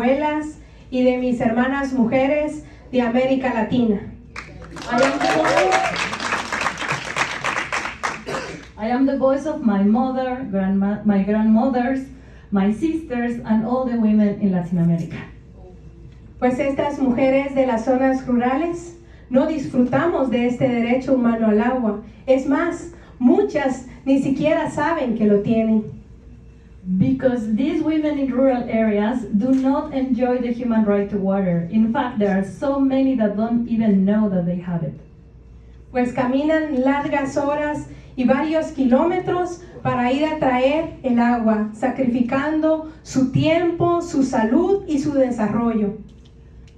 abuelas y de mis hermanas mujeres de América Latina. I am the voice. Of my mother, grandma, my grandmothers, my sisters, and all the women in Latin America. Pues estas mujeres de las zonas rurales no disfrutamos de este derecho humano al agua. Es más, muchas ni siquiera saben que lo tienen. Because these women in rural areas do not enjoy the human right to water. In fact, there are so many that don't even know that they have it. Pues caminan largas horas y varios kilómetros para ir a traer el agua, sacrificando su tiempo, su salud y su desarrollo.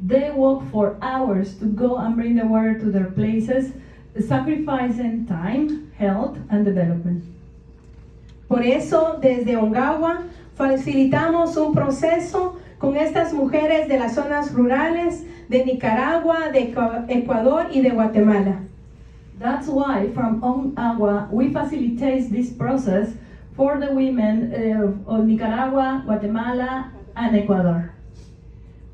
They walk for hours to go and bring the water to their places, sacrificing time, health, and development. Por eso, desde Ongawa, facilitamos un proceso con estas mujeres de las zonas rurales de Nicaragua, de Ecua- Ecuador y de Guatemala. That's why from Agua we facilitate this process for the women uh, of Nicaragua, Guatemala, and Ecuador.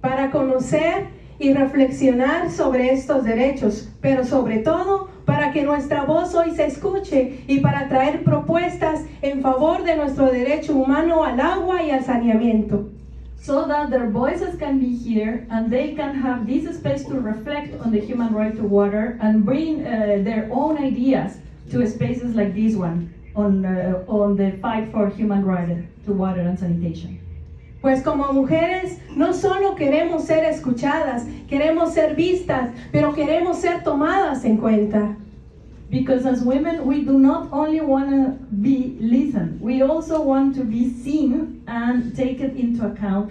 para conocer y reflexionar sobre estos derechos, pero sobre todo para que nuestra voz hoy se escuche y para traer propuestas en favor de nuestro derecho humano al agua y al saneamiento. so that their voices can be here and they can have this space to reflect on the human right to water and bring uh, their own ideas to spaces like this one on, uh, on the fight for human right to water and sanitation. Pues como mujeres no solo queremos ser escuchadas, queremos ser vistas, pero queremos ser tomadas en cuenta. Because as women, we do not only want to be listened, we also want to be seen and taken into account.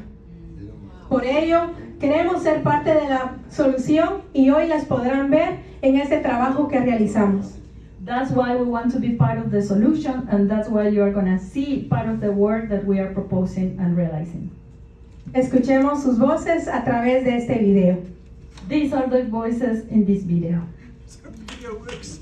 Por ello, queremos ser parte de la solución y hoy las podrán ver en este trabajo que realizamos. That's why we want to be part of the solution, and that's why you are going to see part of the work that we are proposing and realizing. Escuchemos sus voces a través de este video. These are the voices in this video. Video works.